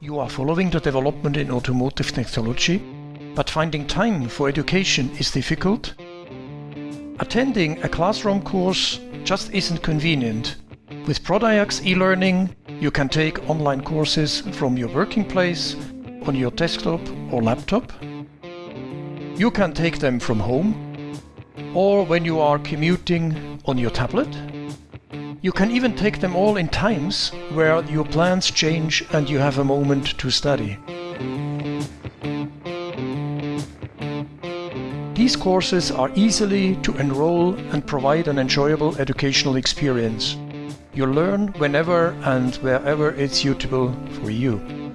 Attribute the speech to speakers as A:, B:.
A: You are following the development in automotive technology, but finding time for education is difficult? Attending a classroom course just isn't convenient. With Prodiax e-learning, you can take online courses from your working place, on your desktop or laptop. You can take them from home, or when you are commuting on your tablet. You can even take them all in times where your plans change and you have a moment to study. These courses are easily to enroll and provide an enjoyable educational experience. You learn whenever and wherever it's suitable for you.